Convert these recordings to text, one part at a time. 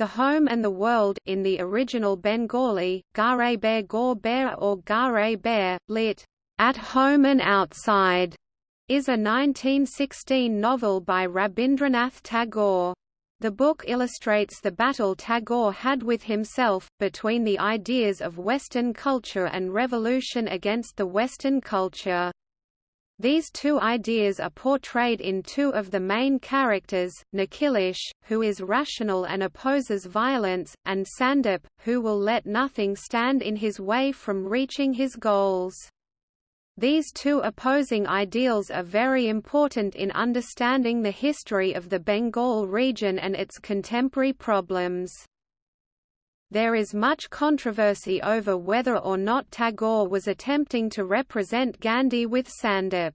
The Home and the World in the original Bengali, Gare Bear Gaur Bear or Gare Bear, lit. At Home and Outside, is a 1916 novel by Rabindranath Tagore. The book illustrates the battle Tagore had with himself, between the ideas of Western culture and revolution against the Western culture. These two ideas are portrayed in two of the main characters, Nikhilesh, who is rational and opposes violence, and Sandip, who will let nothing stand in his way from reaching his goals. These two opposing ideals are very important in understanding the history of the Bengal region and its contemporary problems. There is much controversy over whether or not Tagore was attempting to represent Gandhi with Sandip.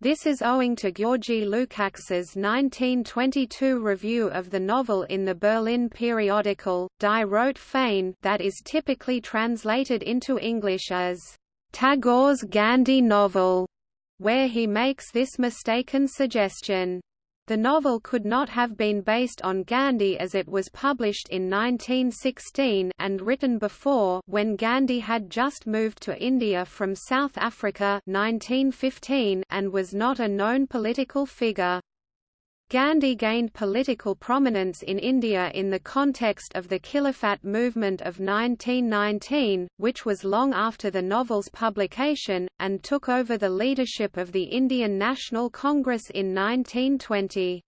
This is owing to Georgi Lukács's 1922 review of the novel in the Berlin periodical, Die Rote Fahne that is typically translated into English as, "...Tagore's Gandhi novel", where he makes this mistaken suggestion. The novel could not have been based on Gandhi as it was published in 1916 and written before when Gandhi had just moved to India from South Africa 1915 and was not a known political figure. Gandhi gained political prominence in India in the context of the Khilafat movement of 1919, which was long after the novel's publication, and took over the leadership of the Indian National Congress in 1920.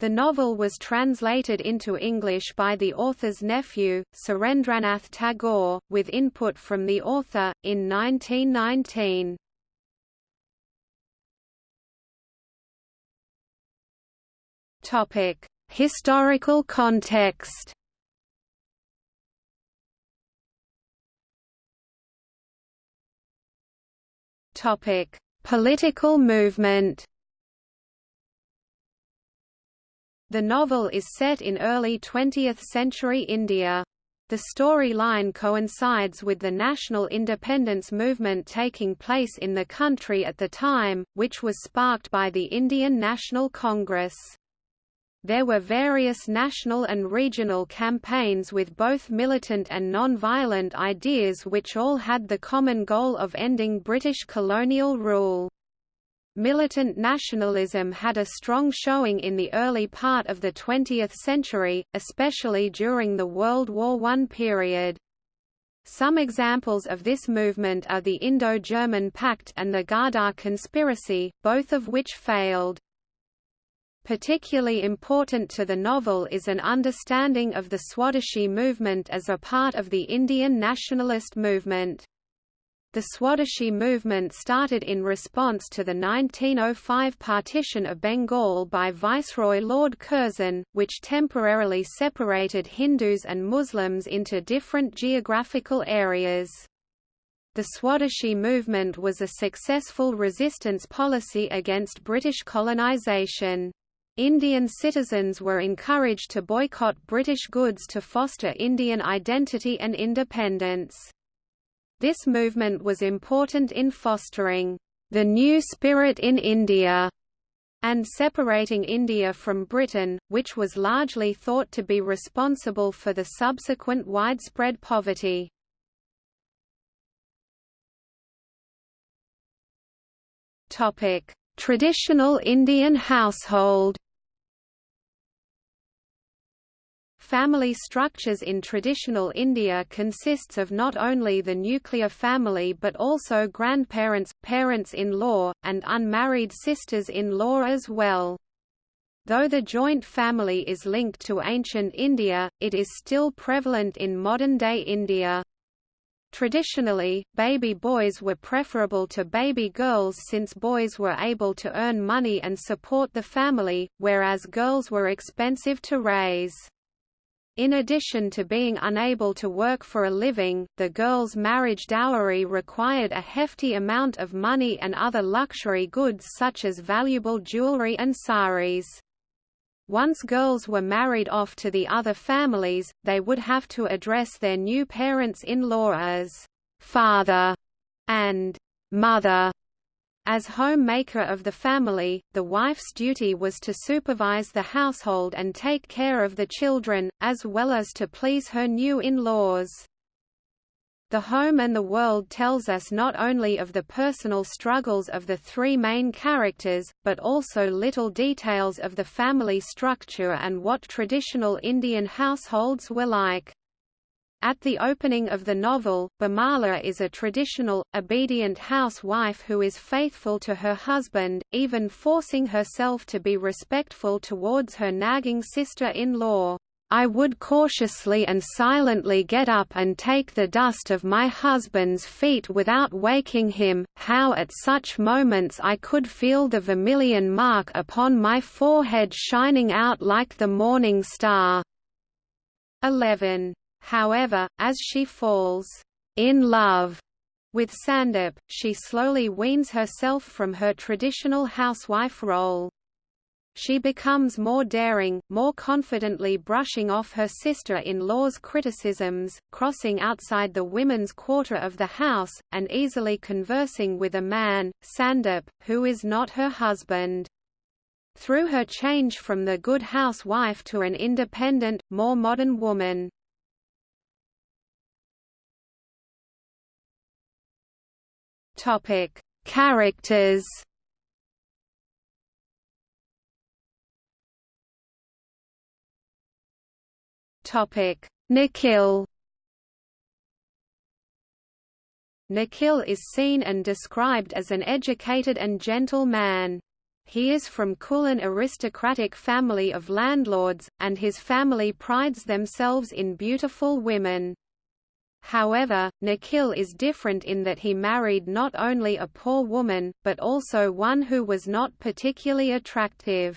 The novel was translated into English by the author's nephew, Surendranath Tagore, with input from the author, in 1919. Topic: Historical context. Topic: Political movement. The novel is set in early 20th-century India. The storyline coincides with the national independence movement taking place in the country at the time, which was sparked by the Indian National Congress. There were various national and regional campaigns with both militant and non-violent ideas which all had the common goal of ending British colonial rule. Militant nationalism had a strong showing in the early part of the 20th century, especially during the World War I period. Some examples of this movement are the Indo-German Pact and the Ghadar conspiracy, both of which failed. Particularly important to the novel is an understanding of the Swadeshi movement as a part of the Indian nationalist movement. The Swadeshi movement started in response to the 1905 partition of Bengal by Viceroy Lord Curzon, which temporarily separated Hindus and Muslims into different geographical areas. The Swadeshi movement was a successful resistance policy against British colonisation. Indian citizens were encouraged to boycott British goods to foster Indian identity and independence. This movement was important in fostering the new spirit in India and separating India from Britain, which was largely thought to be responsible for the subsequent widespread poverty. Traditional Indian household Family structures in traditional India consists of not only the nuclear family but also grandparents, parents-in-law, and unmarried sisters-in-law as well. Though the joint family is linked to ancient India, it is still prevalent in modern-day India. Traditionally, baby boys were preferable to baby girls since boys were able to earn money and support the family, whereas girls were expensive to raise. In addition to being unable to work for a living, the girl's marriage dowry required a hefty amount of money and other luxury goods such as valuable jewelry and saris. Once girls were married off to the other families, they would have to address their new parents-in-law as father and mother As homemaker of the family, the wife's duty was to supervise the household and take care of the children, as well as to please her new in-laws. The Home and the World tells us not only of the personal struggles of the three main characters, but also little details of the family structure and what traditional Indian households were like. At the opening of the novel, Bimala is a traditional, obedient housewife who is faithful to her husband, even forcing herself to be respectful towards her nagging sister-in-law. I would cautiously and silently get up and take the dust of my husband's feet without waking him, how at such moments I could feel the vermilion mark upon my forehead shining out like the morning star. 11. However, as she falls in love with Sandip, she slowly weans herself from her traditional housewife role. She becomes more daring, more confidently brushing off her sister-in-law's criticisms, crossing outside the women's quarter of the house, and easily conversing with a man, Sandip, who is not her husband. Through her change from the good housewife to an independent, more modern woman. Topic: Characters Topic: Nikhil. Nikhil is seen and described as an educated and gentle man. He is from Kulin aristocratic family of landlords, and his family prides themselves in beautiful women. However, Nikhil is different in that he married not only a poor woman, but also one who was not particularly attractive.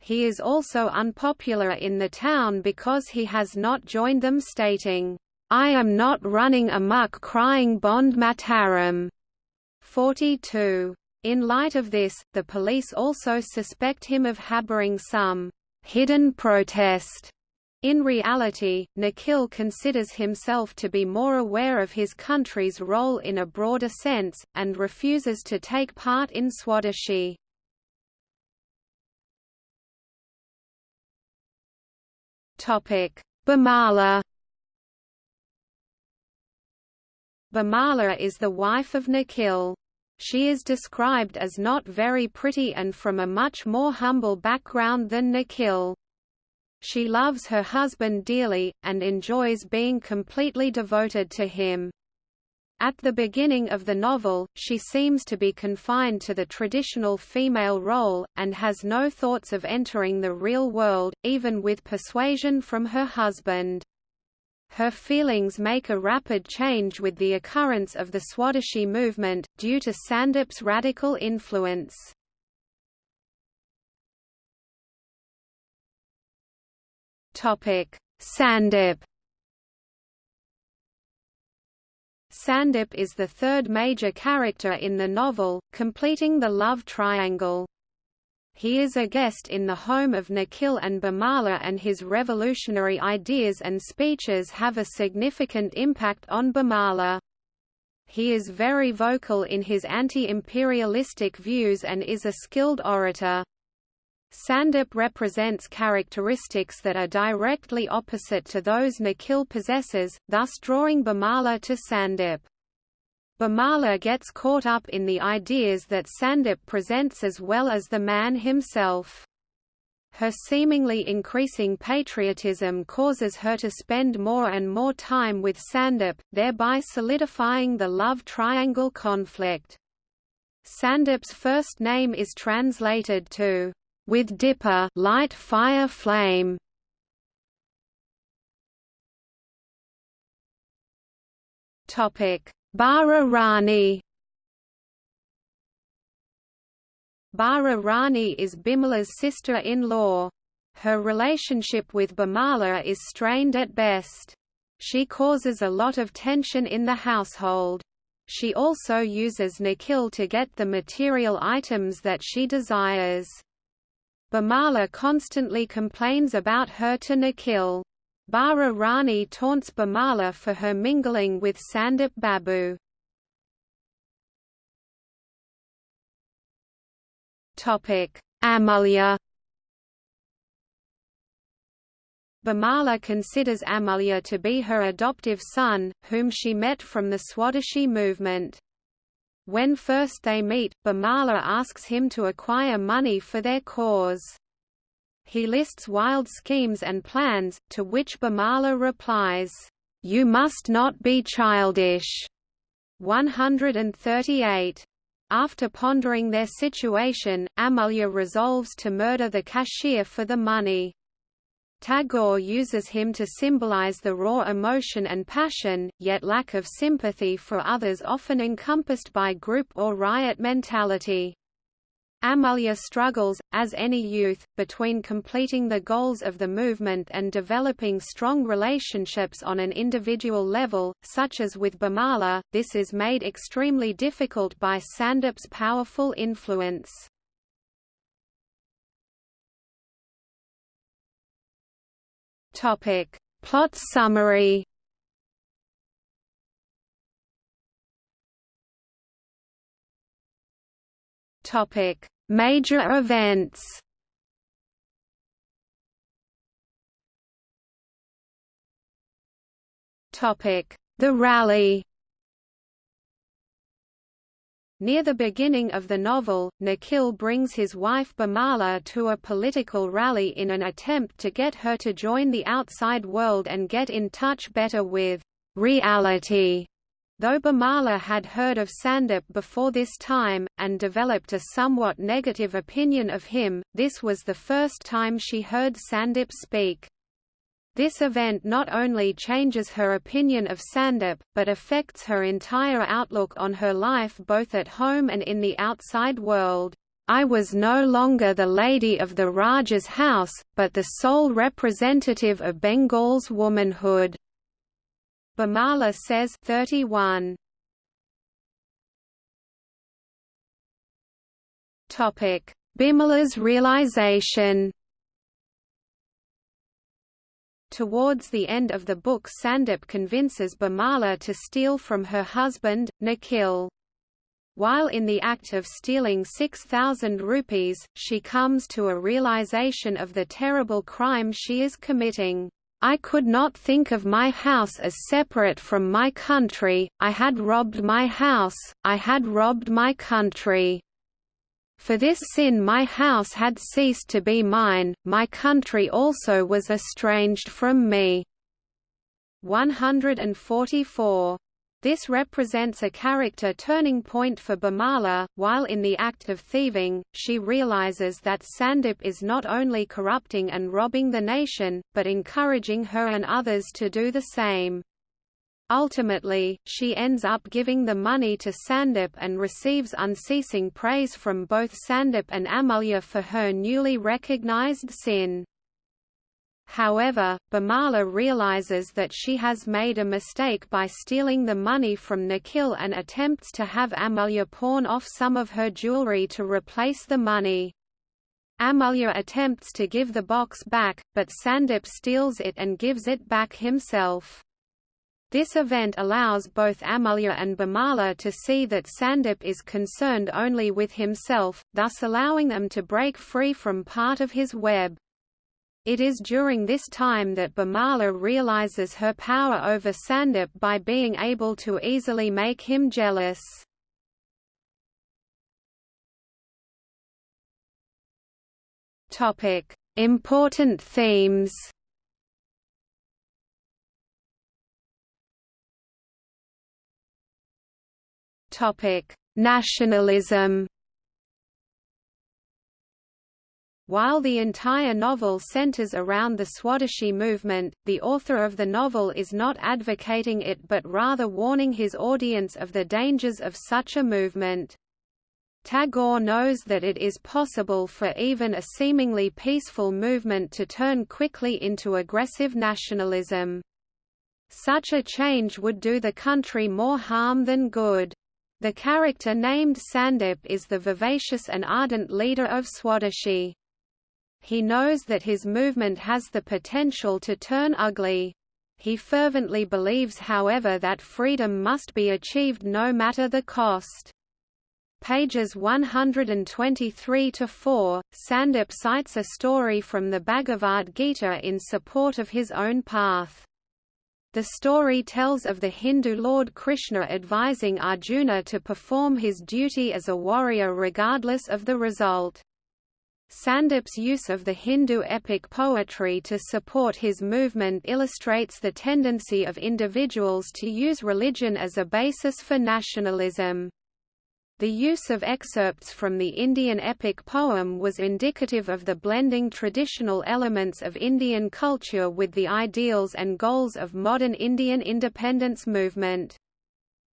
He is also unpopular in the town because he has not joined them stating, I am not running amok crying Bande Mataram. 42. In light of this, the police also suspect him of harboring some hidden protest. In reality, Nikhil considers himself to be more aware of his country's role in a broader sense, and refuses to take part in Swadeshi. Bamala Bimala is the wife of Nikhil. She is described as not very pretty and from a much more humble background than Nikhil. She loves her husband dearly, and enjoys being completely devoted to him. At the beginning of the novel, she seems to be confined to the traditional female role, and has no thoughts of entering the real world, even with persuasion from her husband. Her feelings make a rapid change with the occurrence of the Swadeshi movement, due to Sandip's radical influence. Sandip Sandip is the third major character in the novel, completing the love triangle. He is a guest in the home of Nikhil and Bimala and his revolutionary ideas and speeches have a significant impact on Bimala. He is very vocal in his anti-imperialistic views and is a skilled orator. Sandip represents characteristics that are directly opposite to those Nikhil possesses, thus drawing Bimala to Sandip. Bimala gets caught up in the ideas that Sandip presents as well as the man himself. Her seemingly increasing patriotism causes her to spend more and more time with Sandip, thereby solidifying the love triangle conflict. Sandip's first name is translated to with dipper light fire flame. Topic: Bara Rani. Bara Rani is Bimala's sister-in-law. Her relationship with Bimala is strained at best. She causes a lot of tension in the household. She also uses Nikhil to get the material items that she desires. Bimala constantly complains about her to Nikhil. Bara Rani taunts Bimala for her mingling with Sandip Babu. Amulya Bimala considers Amulya to be her adoptive son, whom she met from the Swadeshi movement. When first they meet, Bimala asks him to acquire money for their cause. He lists wild schemes and plans, to which Bimala replies, "'You must not be childish' 138. After pondering their situation, Amulya resolves to murder the cashier for the money. Tagore uses him to symbolize the raw emotion and passion, yet lack of sympathy for others often encompassed by group or riot mentality. Amulya struggles, as any youth, between completing the goals of the movement and developing strong relationships on an individual level, such as with Bimala. This is made extremely difficult by Sandip's powerful influence. Topic. Plot summary Topic: Major events. Topic: The rally. Near the beginning of the novel, Nikhil brings his wife Bimala to a political rally in an attempt to get her to join the outside world and get in touch better with reality. Though Bimala had heard of Sandip before this time, and developed a somewhat negative opinion of him, this was the first time she heard Sandip speak. This event not only changes her opinion of Sandip, but affects her entire outlook on her life both at home and in the outside world. I was no longer the lady of the Raja's house, but the sole representative of Bengal's womanhood. Bimala says 31. Topic: Bimala's realization Towards the end of the book Sandip convinces Bimala to steal from her husband, Nikhil. While in the act of stealing 6,000 rupees, she comes to a realization of the terrible crime she is committing. I could not think of my house as separate from my country, I had robbed my house, I had robbed my country. For this sin my house had ceased to be mine, my country also was estranged from me. 144. This represents a character turning point for Bimala. While in the act of thieving, she realizes that Sandip is not only corrupting and robbing the nation, but encouraging her and others to do the same. Ultimately, she ends up giving the money to Sandip and receives unceasing praise from both Sandip and Amulya for her newly recognized sin. However, Bimala realizes that she has made a mistake by stealing the money from Nikhil and attempts to have Amulya pawn off some of her jewelry to replace the money. Amulya attempts to give the box back, but Sandip steals it and gives it back himself. This event allows both Amulya and Bimala to see that Sandip is concerned only with himself, thus allowing them to break free from part of his web. It is during this time that Bimala realizes her power over Sandip by being able to easily make him jealous. Important themes Nationalism. While the entire novel centers around the Swadeshi movement, the author of the novel is not advocating it but rather warning his audience of the dangers of such a movement. Tagore knows that it is possible for even a seemingly peaceful movement to turn quickly into aggressive nationalism. Such a change would do the country more harm than good. The character named Sandip is the vivacious and ardent leader of Swadeshi. He knows that his movement has the potential to turn ugly. He fervently believes however that freedom must be achieved no matter the cost. Pages 123–4, Sandip cites a story from the Bhagavad Gita in support of his own path. The story tells of the Hindu Lord Krishna advising Arjuna to perform his duty as a warrior regardless of the result. Sandip's use of the Hindu epic poetry to support his movement illustrates the tendency of individuals to use religion as a basis for nationalism. The use of excerpts from the Indian epic poem was indicative of the blending traditional elements of Indian culture with the ideals and goals of modern Indian independence movement.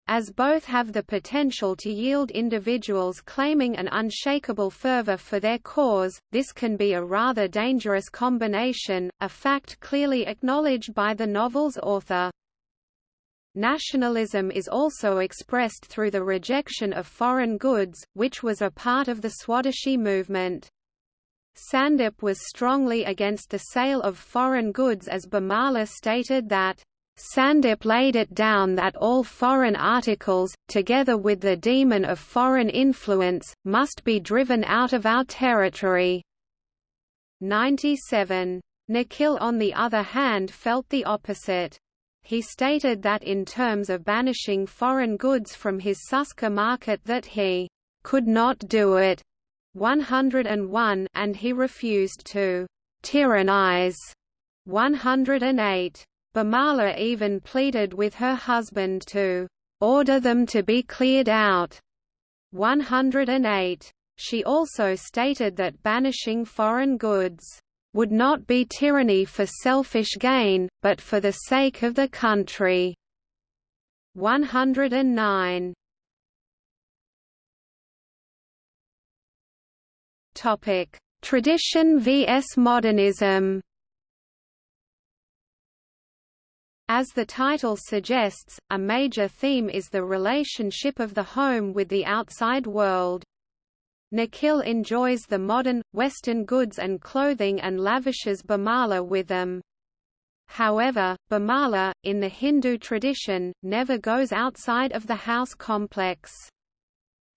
As both have the potential to yield individuals claiming an unshakable fervor for their cause, this can be a rather dangerous combination, a fact clearly acknowledged by the novel's author. Nationalism is also expressed through the rejection of foreign goods, which was a part of the Swadeshi movement. Sandip was strongly against the sale of foreign goods as Bimala stated that, Sandip laid it down that all foreign articles, together with the demon of foreign influence, must be driven out of our territory. 97. Nikhil on the other hand felt the opposite. He stated that in terms of banishing foreign goods from his Suska market that he could not do it 101 and he refused to tyrannize 108. Bimala even pleaded with her husband to order them to be cleared out 108. She also stated that banishing foreign goods would not be tyranny for selfish gain, but for the sake of the country. 109 Topic: Tradition vs modernism. As the title suggests, a major theme is the relationship of the home with the outside world. Nikhil enjoys the modern, Western goods and clothing and lavishes Bimala with them. However, Bimala, in the Hindu tradition, never goes outside of the house complex.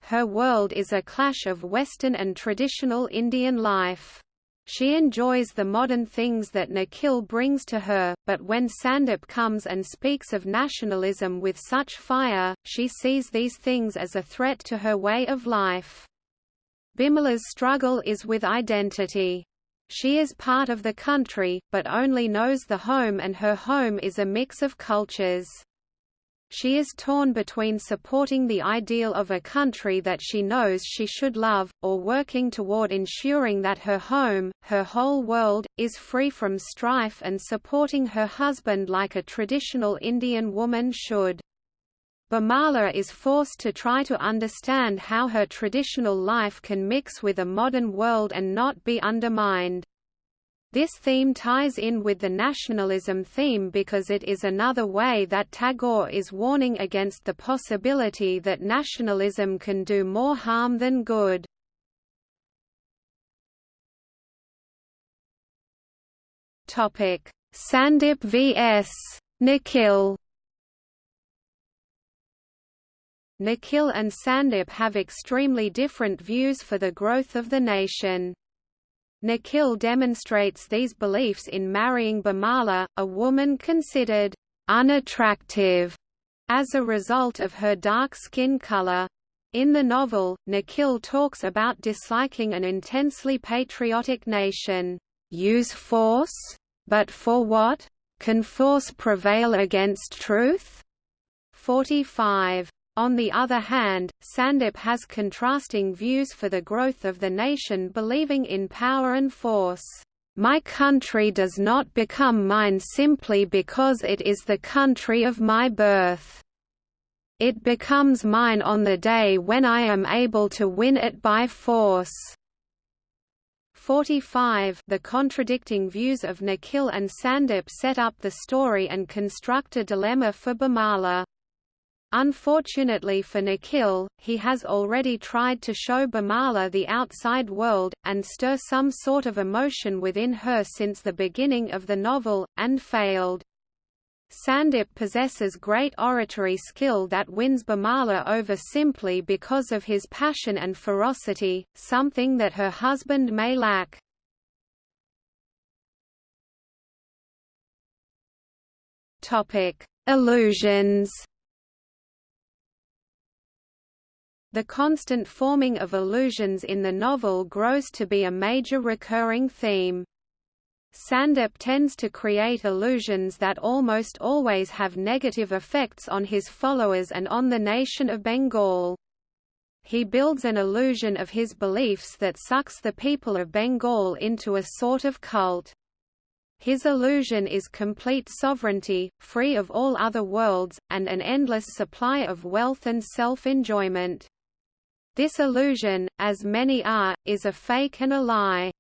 Her world is a clash of Western and traditional Indian life. She enjoys the modern things that Nikhil brings to her, but when Sandip comes and speaks of nationalism with such fire, she sees these things as a threat to her way of life. Bimala's struggle is with identity. She is part of the country, but only knows the home and her home is a mix of cultures. She is torn between supporting the ideal of a country that she knows she should love, or working toward ensuring that her home, her whole world, is free from strife and supporting her husband like a traditional Indian woman should. Bimala is forced to try to understand how her traditional life can mix with a modern world and not be undermined. This theme ties in with the nationalism theme because it is another way that Tagore is warning against the possibility that nationalism can do more harm than good. Sandip vs. Nikhil Nikhil and Sandip have extremely different views for the growth of the nation. Nikhil demonstrates these beliefs in marrying Bimala, a woman considered unattractive as a result of her dark skin color. In the novel, Nikhil talks about disliking an intensely patriotic nation. Use force? But for what? Can force prevail against truth? 45. On the other hand, Sandip has contrasting views for the growth of the nation believing in power and force. My country does not become mine simply because it is the country of my birth. It becomes mine on the day when I am able to win it by force. 45 The contradicting views of Nikhil and Sandip set up the story and construct a dilemma for Bimala. Unfortunately for Nikhil, he has already tried to show Bimala the outside world, and stir some sort of emotion within her since the beginning of the novel, and failed. Sandip possesses great oratory skill that wins Bimala over simply because of his passion and ferocity, something that her husband may lack. Illusions The constant forming of illusions in the novel grows to be a major recurring theme. Sandip tends to create illusions that almost always have negative effects on his followers and on the nation of Bengal. He builds an illusion of his beliefs that sucks the people of Bengal into a sort of cult. His illusion is complete sovereignty, free of all other worlds, and an endless supply of wealth and self-enjoyment. This illusion, as many are, is a fake and a lie.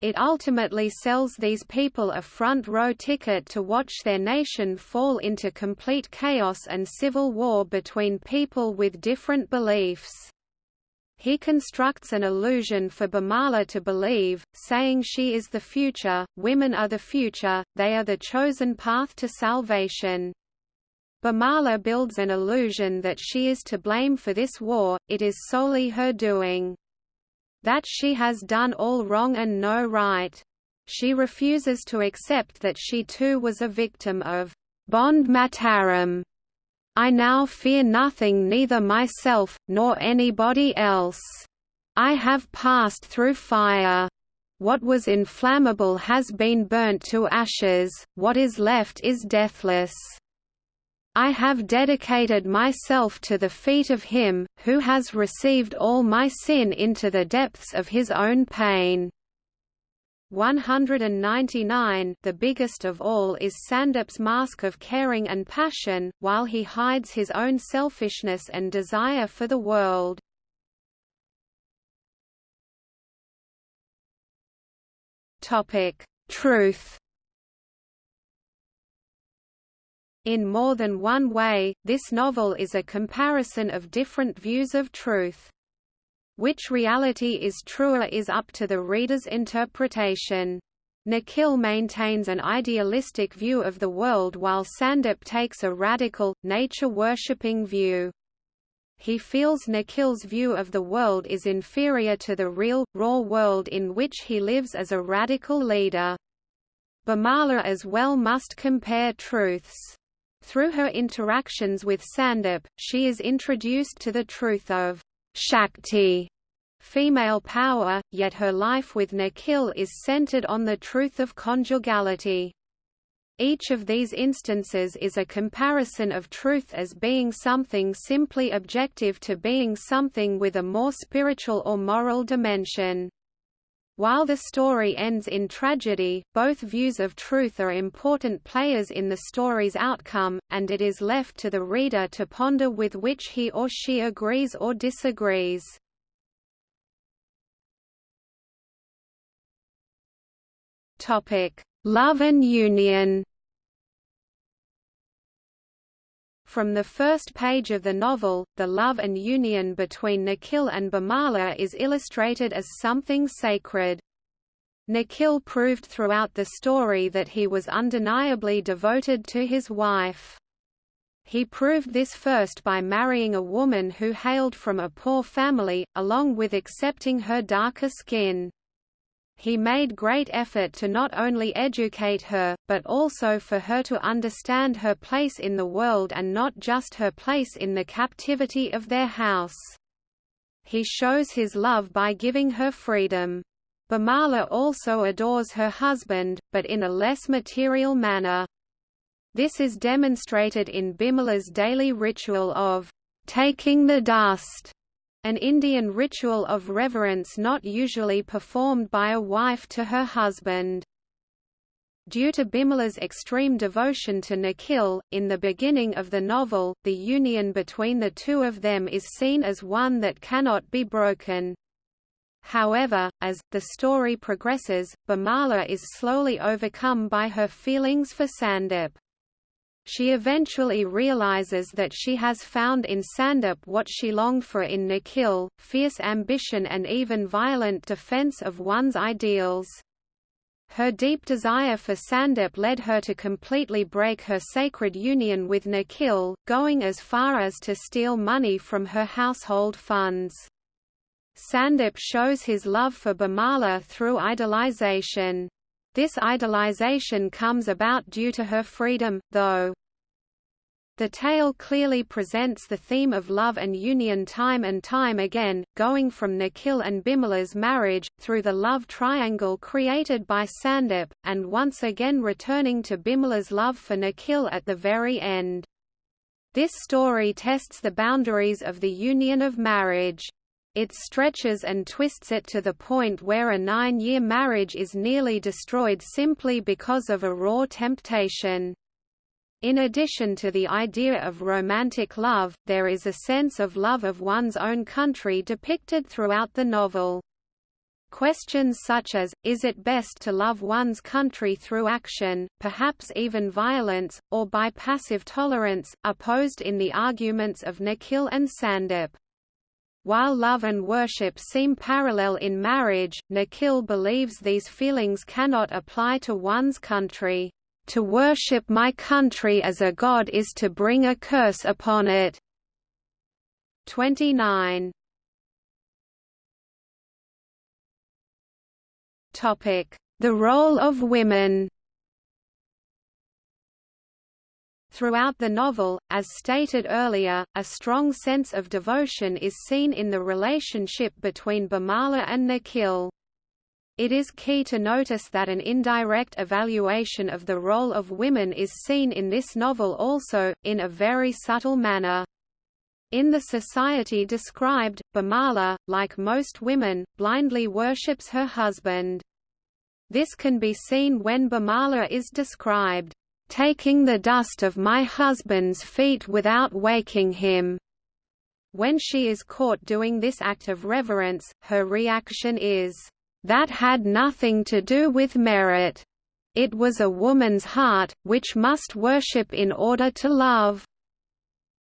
It ultimately sells these people a front-row ticket to watch their nation fall into complete chaos and civil war between people with different beliefs. He constructs an illusion for Bimala to believe, saying she is the future, women are the future, they are the chosen path to salvation. Bimala builds an illusion that she is to blame for this war, it is solely her doing that she has done all wrong and no right. She refuses to accept that she too was a victim of Bande Mataram. I now fear nothing neither myself, nor anybody else. I have passed through fire. What was inflammable has been burnt to ashes, what is left is deathless. I have dedicated myself to the feet of him, who has received all my sin into the depths of his own pain. 199 The biggest of all is Sandip's mask of caring and passion, while he hides his own selfishness and desire for the world. Truth In more than one way, this novel is a comparison of different views of truth. Which reality is truer is up to the reader's interpretation. Nikhil maintains an idealistic view of the world while Sandip takes a radical, nature-worshipping view. He feels Nikhil's view of the world is inferior to the real, raw world in which he lives as a radical leader. Bimala as well must compare truths. Through her interactions with Sandip, she is introduced to the truth of Shakti, female power, yet her life with Nikhil is centered on the truth of conjugality. Each of these instances is a comparison of truth as being something simply objective to being something with a more spiritual or moral dimension. While the story ends in tragedy, both views of truth are important players in the story's outcome, and it is left to the reader to ponder with which he or she agrees or disagrees. Love and union From the first page of the novel, the love and union between Nikhil and Bimala is illustrated as something sacred. Nikhil proved throughout the story that he was undeniably devoted to his wife. He proved this first by marrying a woman who hailed from a poor family, along with accepting her darker skin. He made great effort to not only educate her, but also for her to understand her place in the world and not just her place in the captivity of their house. He shows his love by giving her freedom. Bimala also adores her husband, but in a less material manner. This is demonstrated in Bimala's daily ritual of taking the dust an Indian ritual of reverence not usually performed by a wife to her husband. Due to Bimala's extreme devotion to Nikhil, in the beginning of the novel, the union between the two of them is seen as one that cannot be broken. However, as, the story progresses, Bimala is slowly overcome by her feelings for Sandip. She eventually realizes that she has found in Sandip what she longed for in Nikhil, fierce ambition and even violent defense of one's ideals. Her deep desire for Sandip led her to completely break her sacred union with Nikhil, going as far as to steal money from her household funds. Sandip shows his love for Bimala through idolization. This idolization comes about due to her freedom, though. The tale clearly presents the theme of love and union time and time again, going from Nikhil and Bimala's marriage, through the love triangle created by Sandip, and once again returning to Bimala's love for Nikhil at the very end. This story tests the boundaries of the union of marriage. It stretches and twists it to the point where a nine-year marriage is nearly destroyed simply because of a raw temptation. In addition to the idea of romantic love, there is a sense of love of one's own country depicted throughout the novel. Questions such as, is it best to love one's country through action, perhaps even violence, or by passive tolerance, are posed in the arguments of Nikhil and Sandip. While love and worship seem parallel in marriage, Nikhil believes these feelings cannot apply to one's country. To worship my country as a god is to bring a curse upon it. 29. Topic: The role of women. Throughout the novel, as stated earlier, a strong sense of devotion is seen in the relationship between Bimala and Nikhil. It is key to notice that an indirect evaluation of the role of women is seen in this novel also, in a very subtle manner. In the society described, Bimala, like most women, blindly worships her husband. This can be seen when Bimala is described, "...taking the dust of my husband's feet without waking him." When she is caught doing this act of reverence, her reaction is, that had nothing to do with merit. It was a woman's heart, which must worship in order to love.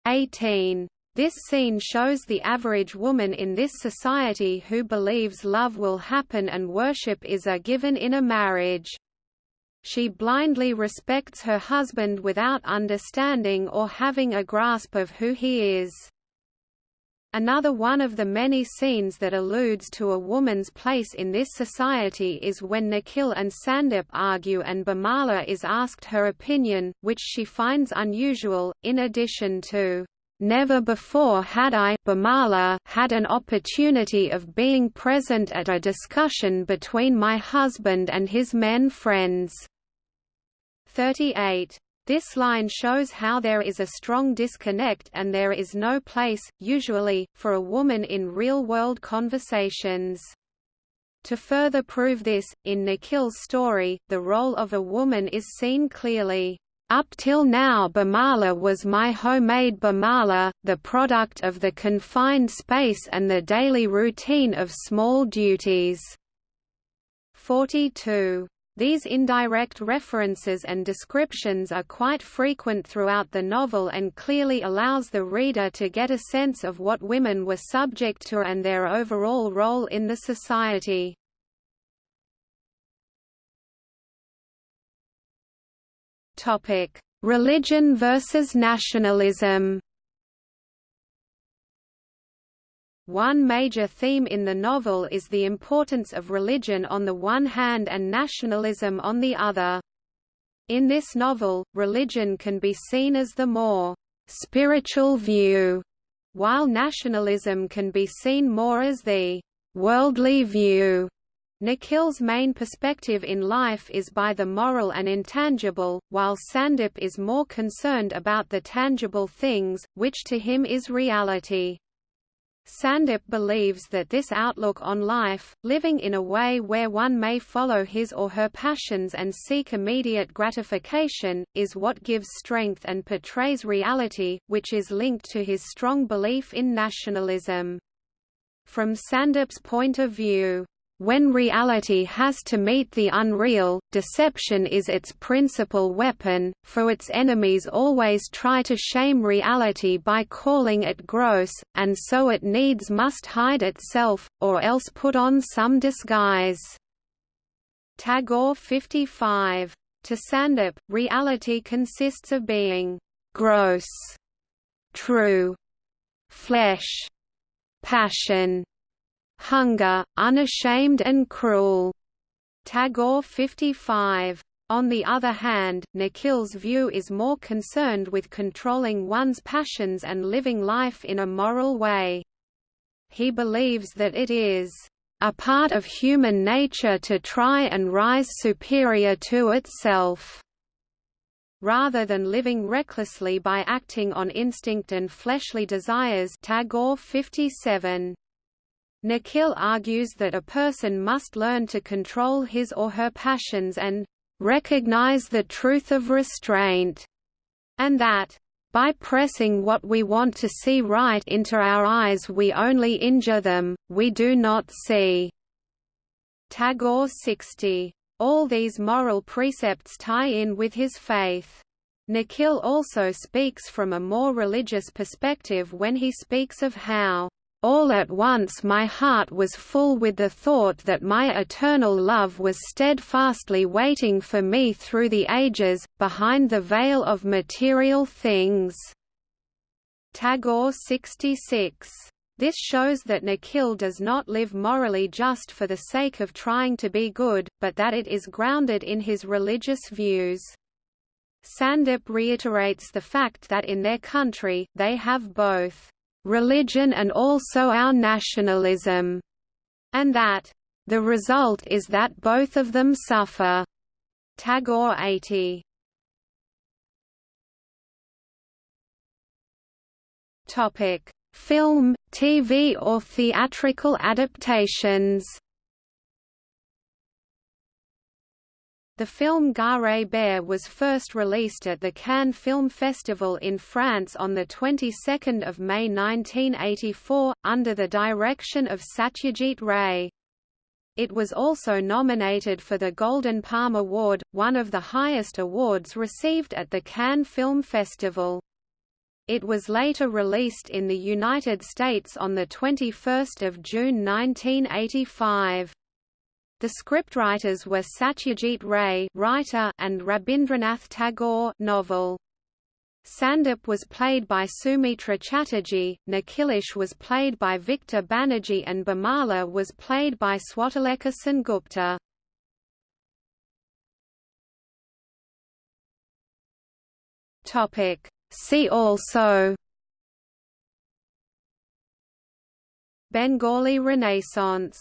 18. This scene shows the average woman in this society who believes love will happen and worship is a given in a marriage. She blindly respects her husband without understanding or having a grasp of who he is. Another one of the many scenes that alludes to a woman's place in this society is when Nikhil and Sandip argue and Bimala is asked her opinion, which she finds unusual, in addition to, "...never before had I Bimala had an opportunity of being present at a discussion between my husband and his men friends." 38. This line shows how there is a strong disconnect and there is no place, usually, for a woman in real-world conversations. To further prove this, in Nikhil's story, the role of a woman is seen clearly. Up till now Bimala was my homemade Bimala, the product of the confined space and the daily routine of small duties. 42. These indirect references and descriptions are quite frequent throughout the novel and clearly allows the reader to get a sense of what women were subject to and their overall role in the society. Religion versus nationalism One major theme in the novel is the importance of religion on the one hand and nationalism on the other. In this novel, religion can be seen as the more spiritual view, while nationalism can be seen more as the worldly view. Nikhil's main perspective in life is by the moral and intangible, while Sandip is more concerned about the tangible things, which to him is reality. Sandip believes that this outlook on life, living in a way where one may follow his or her passions and seek immediate gratification, is what gives strength and portrays reality, which is linked to his strong belief in nationalism. From Sandip's point of view, when reality has to meet the unreal, deception is its principal weapon, for its enemies always try to shame reality by calling it gross, and so it needs must hide itself, or else put on some disguise. Tagore 55. To Sandip, reality consists of being gross, true, flesh, passion, hunger, unashamed and cruel. Tagore 55. On the other hand, Nikhil's view is more concerned with controlling one's passions and living life in a moral way. He believes that it is a part of human nature to try and rise superior to itself rather than living recklessly by acting on instinct and fleshly desires Tagore 57. Nikhil argues that a person must learn to control his or her passions and recognize the truth of restraint, and that by pressing what we want to see right into our eyes we only injure them, we do not see. Tagore 60 all these moral precepts tie in with his faith. Nikhil also speaks from a more religious perspective when he speaks of how all at once my heart was full with the thought that my eternal love was steadfastly waiting for me through the ages, behind the veil of material things." Tagore 66 this shows that Nikhil does not live morally just for the sake of trying to be good, but that it is grounded in his religious views. Sandip reiterates the fact that in their country, they have both religion and also our nationalism, and that the result is that both of them suffer. Tagore 80. Topic: Film, TV or theatrical adaptations The film Ghare Baire was first released at the Cannes Film Festival in France on the 22nd of May 1984 under the direction of Satyajit Ray. It was also nominated for the Golden Palm Award, one of the highest awards received at the Cannes Film Festival. It was later released in the United States on 21 June 1985. The scriptwriters were Satyajit Ray writer and Rabindranath Tagore novel. Sandip was played by Soumitra Chatterjee, Nikhilesh was played by Victor Banerjee and Bimala was played by Swatilekha Sengupta. Topic See also Bengali Renaissance